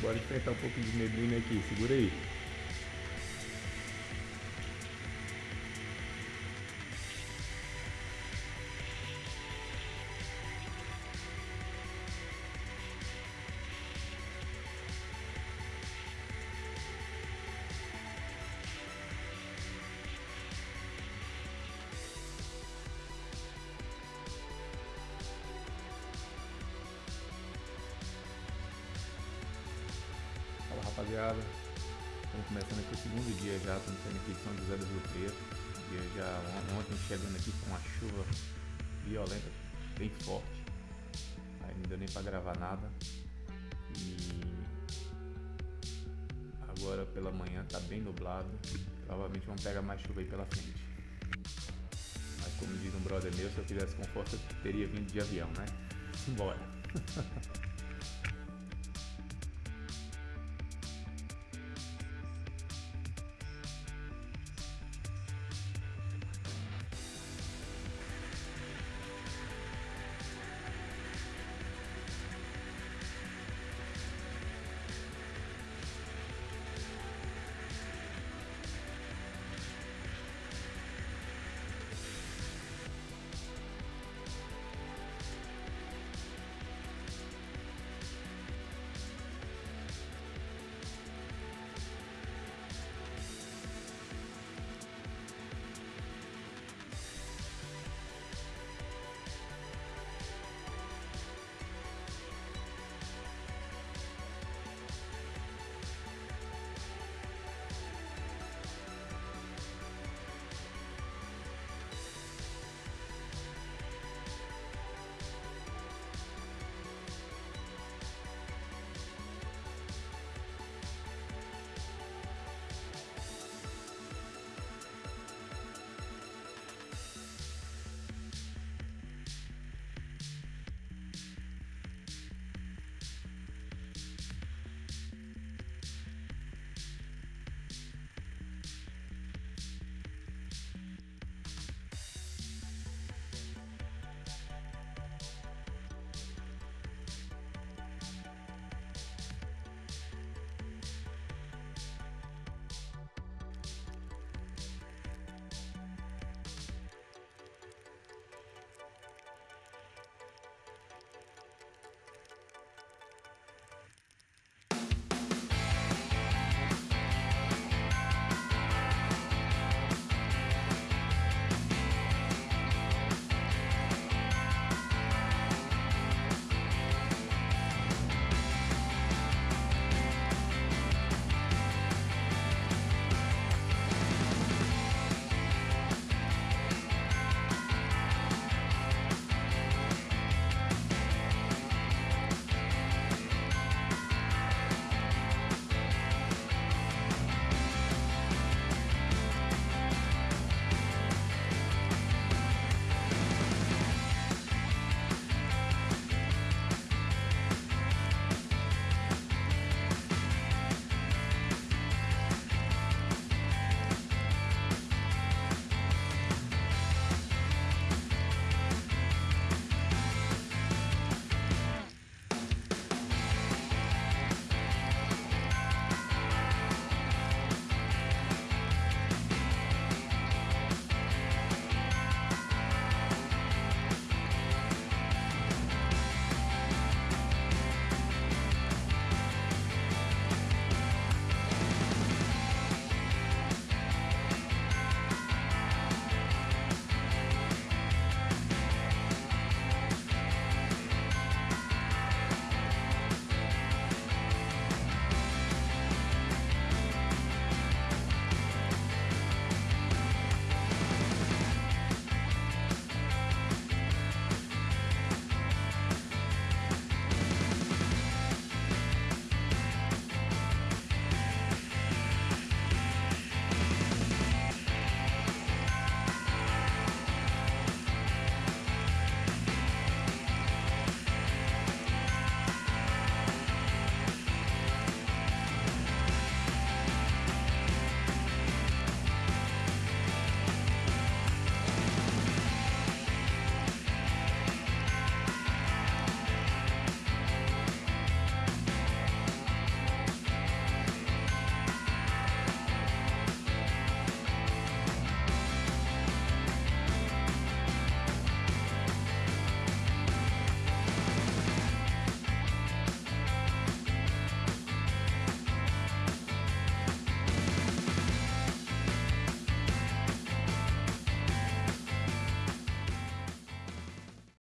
Bora enfrentar um pouco de neblina aqui, segura aí. Rapaziada, estamos começando aqui o segundo dia já, estamos saindo aqui de São José do Rio Preto. Dia já ontem chegando aqui com uma chuva violenta, bem forte. Aí não deu nem para gravar nada. E agora pela manhã tá bem nublado. Provavelmente vamos pegar mais chuva aí pela frente. Mas como diz um brother meu, se eu fizesse com força, teria vindo de avião, né? Simbora!